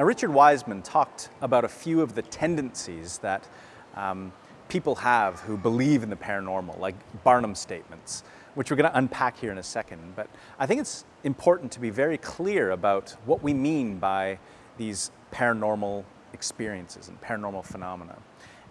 Now Richard Wiseman talked about a few of the tendencies that um, people have who believe in the paranormal, like Barnum statements, which we're going to unpack here in a second. But I think it's important to be very clear about what we mean by these paranormal experiences and paranormal phenomena.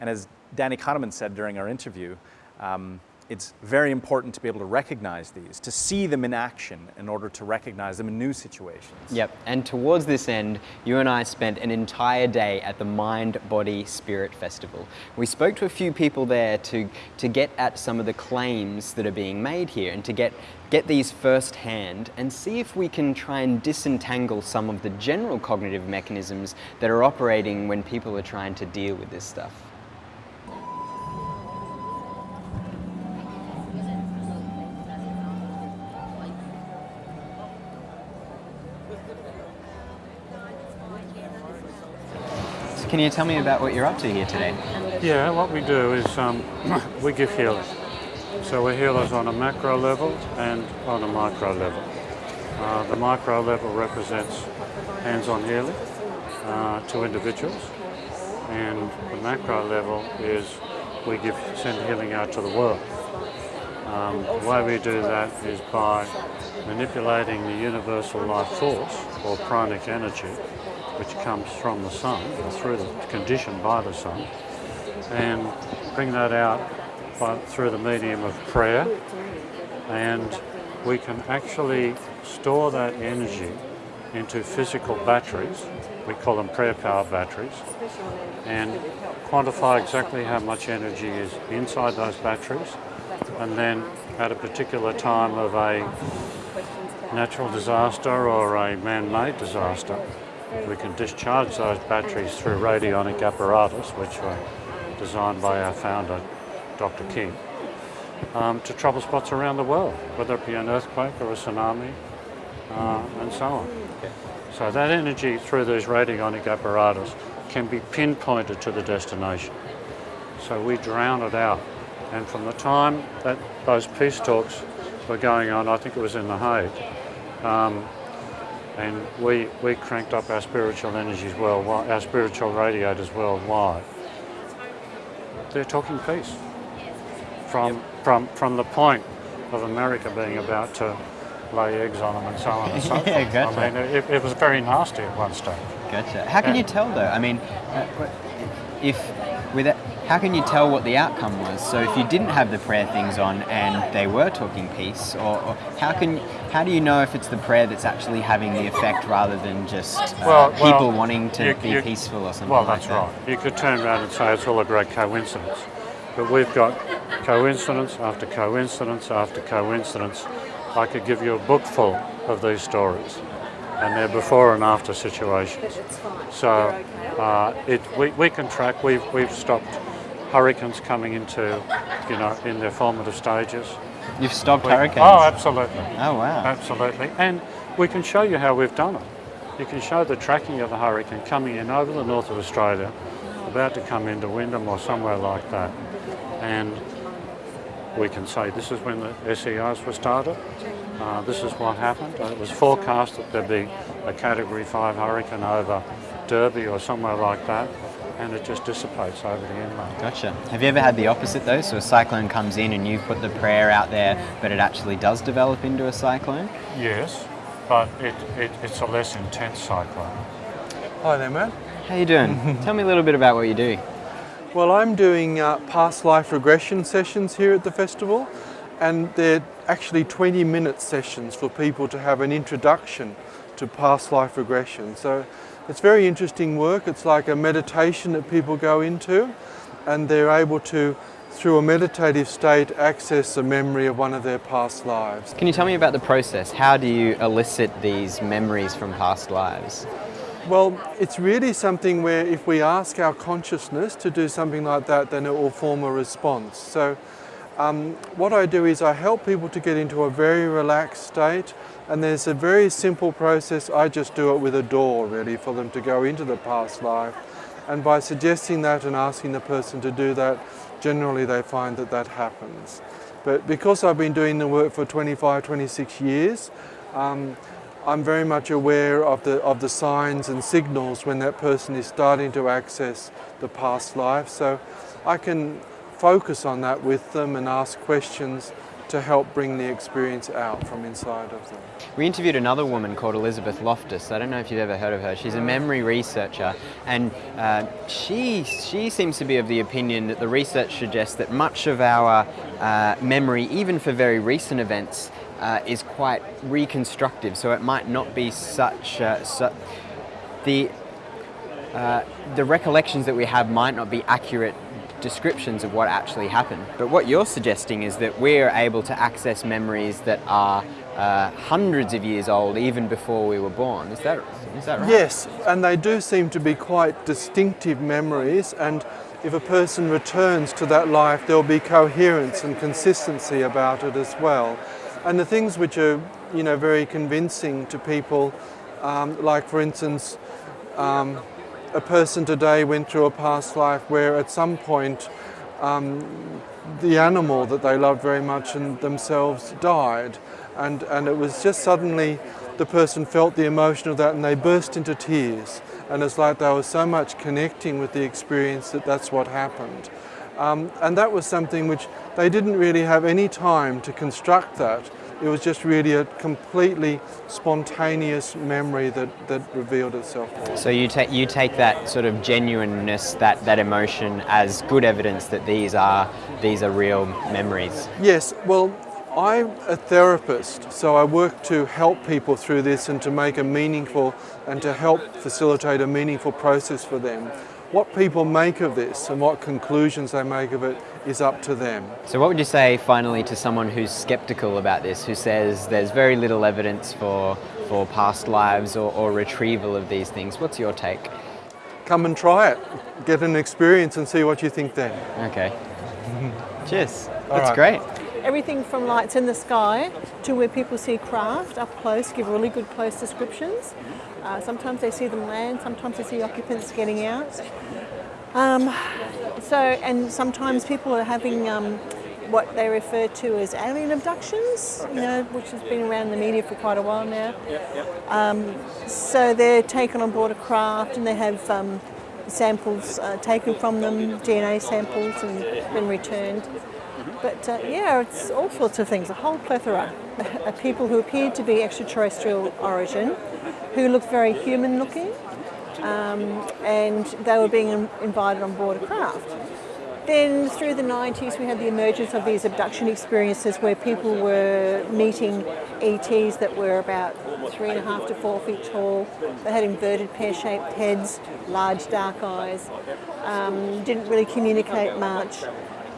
And as Danny Kahneman said during our interview, um, it's very important to be able to recognize these, to see them in action in order to recognize them in new situations. Yep, and towards this end, you and I spent an entire day at the Mind, Body, Spirit Festival. We spoke to a few people there to, to get at some of the claims that are being made here and to get, get these firsthand and see if we can try and disentangle some of the general cognitive mechanisms that are operating when people are trying to deal with this stuff. Can you tell me about what you're up to here today? Yeah, what we do is um, we give healing. So we're healers on a macro level and on a micro level. Uh, the micro level represents hands-on healing uh, to individuals and the macro level is we give send healing out to the world. Um, the way we do that is by manipulating the universal life force or pranic energy which comes from the sun, or through the condition by the sun, and bring that out by, through the medium of prayer. And we can actually store that energy into physical batteries, we call them prayer power batteries, and quantify exactly how much energy is inside those batteries, and then at a particular time of a natural disaster or a man-made disaster, we can discharge those batteries through radionic apparatus, which were designed by our founder, Dr. King, um, to trouble spots around the world, whether it be an earthquake or a tsunami, uh, and so on. So that energy through these radionic apparatus can be pinpointed to the destination. So we drown it out. And from the time that those peace talks were going on, I think it was in The Hague, um, and we, we cranked up our spiritual energies worldwide, our spiritual radiators worldwide. They're talking peace. From, yep. from, from the point of America being about to lay eggs on them and so on and so forth. yeah. Gotcha. I mean, it, it, was very nasty at one stage. Gotcha. How can you tell though? I mean, uh, if with it, how can you tell what the outcome was? So if you didn't have the prayer things on and they were talking peace, or, or how can how do you know if it's the prayer that's actually having the effect rather than just uh, well, people well, wanting to you, be you, peaceful or something? Well, that's like that? right. You could turn around and say it's all a great coincidence, but we've got coincidence after coincidence after coincidence. I could give you a book full of these stories and they're before and after situations. So uh, it, we, we can track, we've, we've stopped hurricanes coming into, you know, in their formative stages. You've stopped we, hurricanes? Oh, absolutely. Oh, wow. Absolutely. And we can show you how we've done it. You can show the tracking of the hurricane coming in over the north of Australia, about to come into Wyndham or somewhere like that. And we can say this is when the SERs were started, uh, this is what happened. It was forecast that there'd be a Category 5 hurricane over Derby or somewhere like that and it just dissipates over the inland. Gotcha. Have you ever had the opposite though? So a cyclone comes in and you put the prayer out there, but it actually does develop into a cyclone? Yes, but it, it, it's a less intense cyclone. Hi there, Matt. How you doing? Tell me a little bit about what you do. Well, I'm doing uh, past life regression sessions here at the festival, and they're actually 20 minute sessions for people to have an introduction to past life regression. So it's very interesting work. It's like a meditation that people go into and they're able to, through a meditative state, access a memory of one of their past lives. Can you tell me about the process? How do you elicit these memories from past lives? Well, it's really something where if we ask our consciousness to do something like that, then it will form a response. So um, what I do is I help people to get into a very relaxed state and there's a very simple process. I just do it with a door really for them to go into the past life. And by suggesting that and asking the person to do that, generally they find that that happens. But because I've been doing the work for 25, 26 years, um, I'm very much aware of the, of the signs and signals when that person is starting to access the past life. So I can focus on that with them and ask questions to help bring the experience out from inside of them. We interviewed another woman called Elizabeth Loftus. I don't know if you've ever heard of her. She's a memory researcher, and uh, she she seems to be of the opinion that the research suggests that much of our uh, memory, even for very recent events, uh, is quite reconstructive. So it might not be such uh, su the uh, the recollections that we have might not be accurate descriptions of what actually happened. But what you're suggesting is that we're able to access memories that are uh, hundreds of years old even before we were born. Is that, is that right? Yes, and they do seem to be quite distinctive memories and if a person returns to that life there'll be coherence and consistency about it as well. And the things which are you know, very convincing to people, um, like for instance, um, a person today went through a past life where at some point um, the animal that they loved very much and themselves died. And, and it was just suddenly the person felt the emotion of that and they burst into tears. And it's like there was so much connecting with the experience that that's what happened. Um, and that was something which they didn't really have any time to construct that. It was just really a completely spontaneous memory that, that revealed itself. So you take you take that sort of genuineness, that, that emotion as good evidence that these are these are real memories. Yes, well I'm a therapist, so I work to help people through this and to make a meaningful and to help facilitate a meaningful process for them. What people make of this and what conclusions they make of it is up to them. So what would you say finally to someone who's skeptical about this, who says there's very little evidence for, for past lives or, or retrieval of these things? What's your take? Come and try it. Get an experience and see what you think then. Okay. Cheers. All That's right. great. Everything from lights in the sky to where people see craft up close, give really good close descriptions. Uh, sometimes they see them land, sometimes they see occupants getting out. Um, so, and sometimes people are having um, what they refer to as alien abductions, you know, which has been around in the media for quite a while now. Um, so they're taken on board a craft and they have um, samples uh, taken from them, DNA samples, and been returned. But uh, yeah, it's all sorts of things, a whole plethora of people who appeared to be extraterrestrial origin, who looked very human looking, um, and they were being invited on board a craft. Then through the 90s we had the emergence of these abduction experiences where people were meeting ETs that were about three and a half to four feet tall. They had inverted pear-shaped heads, large dark eyes, um, didn't really communicate much.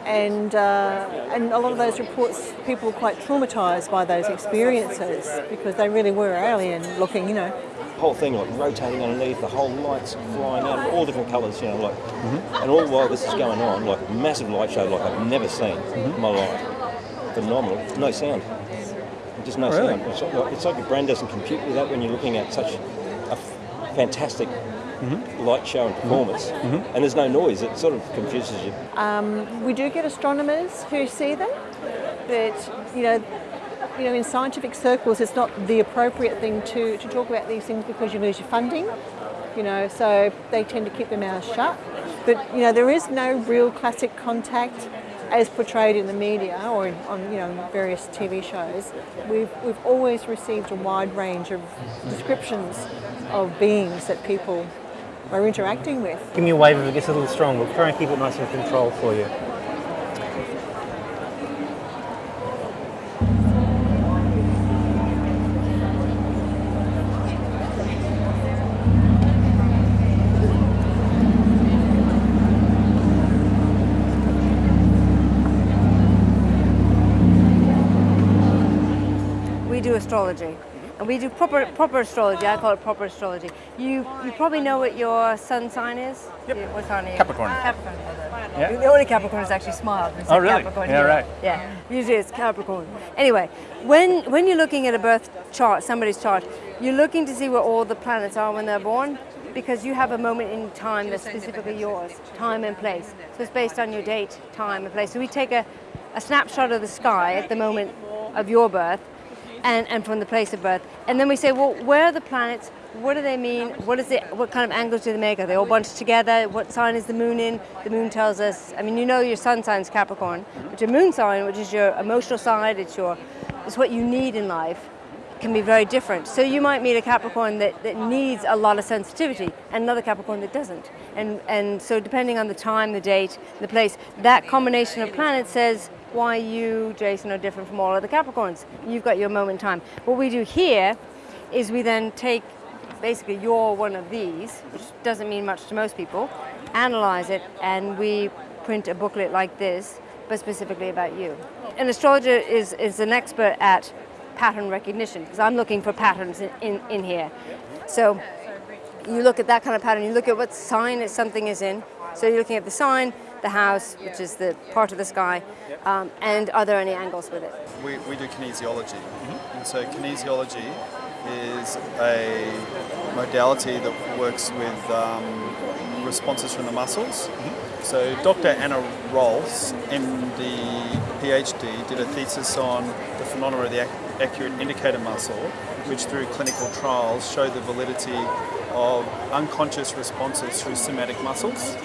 And, uh, and a lot of those reports, people were quite traumatised by those experiences because they really were alien looking, you know The whole thing like rotating underneath, the whole lights flying out, all different colours, you know, like, mm-hmm. and all while this is going on, like a massive light show like I've never seen mm-hmm. in my life. Phenomenal. No sound. Just no really? sound. It's like, it's like your brain doesn't compute with that when you're looking at such a f- fantastic Mm-hmm. light show and performance, mm-hmm. and there's no noise. It sort of confuses you. Um, we do get astronomers who see them, but you know you know, in scientific circles, it's not the appropriate thing to, to talk about these things because you lose your funding, you know, so they tend to keep their mouths shut. But, you know, there is no real classic contact as portrayed in the media or on, you know, various TV shows. We've, we've always received a wide range of descriptions of beings that people are interacting with. Give me a wave if it gets a little strong. We'll try and keep it nice and controlled for you. We do astrology. And we do proper proper astrology. I call it proper astrology. You you probably know what your sun sign is. Yep. Yeah, what sign are you? Capricorn. Capricorn. Yeah. The only Capricorn is actually smiled. Oh, really? Capricorn yeah, here. right. Yeah. Usually it's Capricorn. Anyway, when when you're looking at a birth chart, somebody's chart, you're looking to see where all the planets are when they're born because you have a moment in time that's specifically yours, time and place. So it's based on your date, time and place. So we take a, a snapshot of the sky at the moment of your birth and, and from the place of birth. And then we say, well, where are the planets? What do they mean? What is it? What kind of angles do they make? Are they all bunched together? What sign is the moon in? The moon tells us. I mean, you know your sun sign is Capricorn, but your moon sign, which is your emotional side, it's your, it's what you need in life, can be very different. So you might meet a Capricorn that, that needs a lot of sensitivity, and another Capricorn that doesn't. And and so depending on the time, the date, the place, that combination of planets says why you, Jason, are different from all other Capricorns. You've got your moment in time. What we do here is we then take basically you're one of these, which doesn't mean much to most people, analyze it, and we print a booklet like this, but specifically about you. An astrologer is, is an expert at pattern recognition, because I'm looking for patterns in, in, in here. So you look at that kind of pattern, you look at what sign something is in. So you're looking at the sign, the house, which is the part of the sky, um, and are there any angles with it? We, we do kinesiology. And so kinesiology is a modality that works with um, responses from the muscles. So Dr. Anna Rolfs, MD, PhD, did a thesis on the phenomena of the accurate indicator muscle, which through clinical trials showed the validity of unconscious responses through somatic muscles.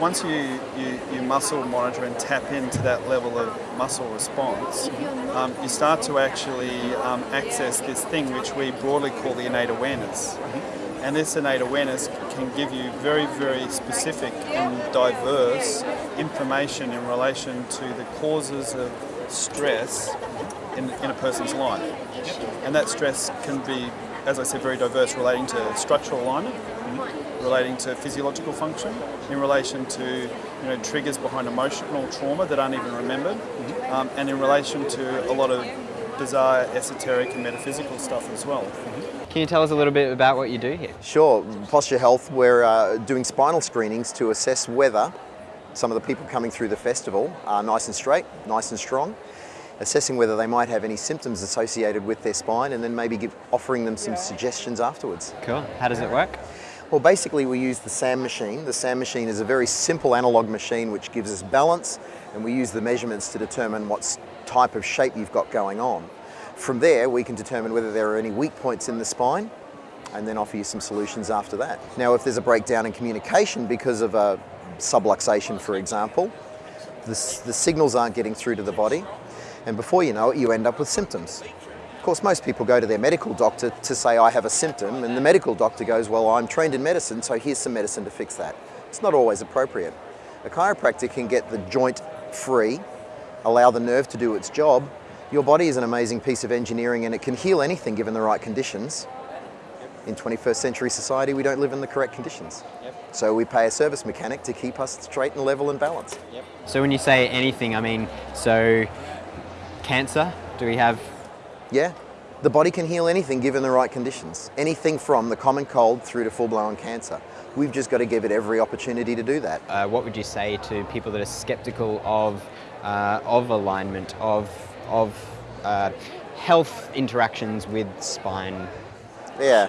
Once you, you, you muscle monitor and tap into that level of muscle response, um, you start to actually um, access this thing which we broadly call the innate awareness. And this innate awareness can give you very, very specific and diverse information in relation to the causes of stress in, in a person's life. And that stress can be, as I said, very diverse, relating to structural alignment, relating to physiological function, in relation to you know, triggers behind emotional trauma that aren't even remembered, um, and in relation to a lot of bizarre esoteric and metaphysical stuff as well. Can you tell us a little bit about what you do here? Sure. Posture Health, we're uh, doing spinal screenings to assess whether some of the people coming through the festival are nice and straight, nice and strong, assessing whether they might have any symptoms associated with their spine, and then maybe give, offering them some suggestions afterwards. Cool. How does it work? Well, basically, we use the SAM machine. The SAM machine is a very simple analog machine which gives us balance, and we use the measurements to determine what type of shape you've got going on. From there, we can determine whether there are any weak points in the spine and then offer you some solutions after that. Now, if there's a breakdown in communication because of a subluxation, for example, the, the signals aren't getting through to the body, and before you know it, you end up with symptoms. Of course, most people go to their medical doctor to say, I have a symptom, and the medical doctor goes, Well, I'm trained in medicine, so here's some medicine to fix that. It's not always appropriate. A chiropractor can get the joint free, allow the nerve to do its job. Your body is an amazing piece of engineering and it can heal anything given the right conditions. In 21st century society, we don't live in the correct conditions. So we pay a service mechanic to keep us straight and level and balanced. So when you say anything, I mean, so cancer, do we have Yeah, the body can heal anything given the right conditions. Anything from the common cold through to full-blown cancer. We've just got to give it every opportunity to do that. uh, what would you say to people that are skeptical of, uh, of alignment, of, of uh, health interactions with spine? Yeah,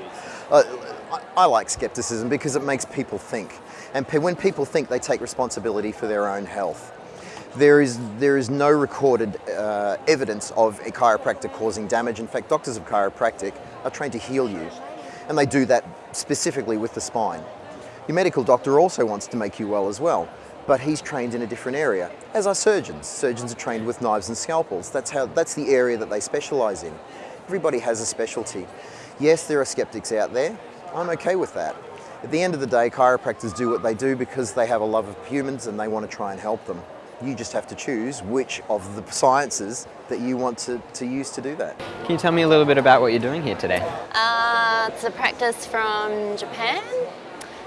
uh, I, I like skepticism because it makes people think. And pe- when people think, they take responsibility for their own health. There is, there is no recorded uh, evidence of a chiropractor causing damage. In fact, doctors of chiropractic are trained to heal you, and they do that specifically with the spine. Your medical doctor also wants to make you well as well, but he's trained in a different area, as are surgeons. Surgeons are trained with knives and scalpels. That's, how, that's the area that they specialise in. Everybody has a specialty. Yes, there are skeptics out there. I'm okay with that. At the end of the day, chiropractors do what they do because they have a love of humans and they want to try and help them. You just have to choose which of the sciences that you want to, to use to do that. Can you tell me a little bit about what you're doing here today? Uh, it's a practice from Japan.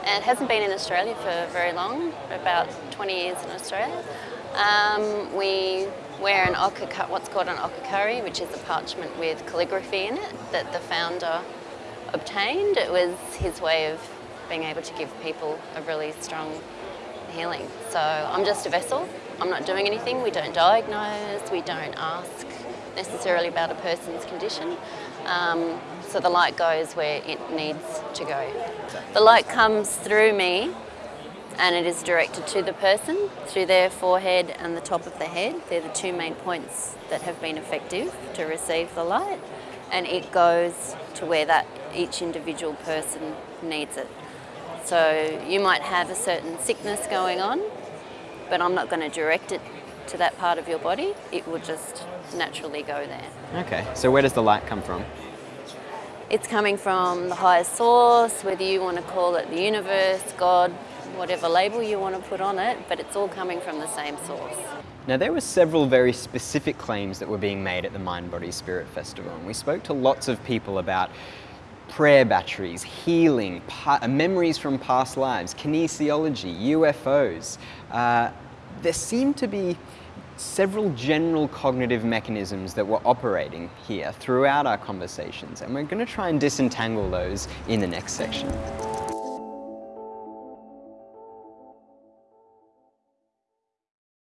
It hasn't been in Australia for very long, about 20 years in Australia. Um, we wear an okaka, what's called an okakari, which is a parchment with calligraphy in it that the founder obtained. It was his way of being able to give people a really strong healing. So I'm just a vessel. I'm not doing anything. We don't diagnose. We don't ask necessarily about a person's condition. Um, so the light goes where it needs to go. The light comes through me and it is directed to the person through their forehead and the top of the head. They're the two main points that have been effective to receive the light. and it goes to where that each individual person needs it. So you might have a certain sickness going on, but I'm not going to direct it to that part of your body. It will just naturally go there. Okay, so where does the light come from? It's coming from the highest source, whether you want to call it the universe, God, whatever label you want to put on it, but it's all coming from the same source. Now, there were several very specific claims that were being made at the Mind Body Spirit Festival, and we spoke to lots of people about prayer batteries, healing, pa- memories from past lives, kinesiology, UFOs. Uh, there seem to be several general cognitive mechanisms that were operating here throughout our conversations, and we're going to try and disentangle those in the next section.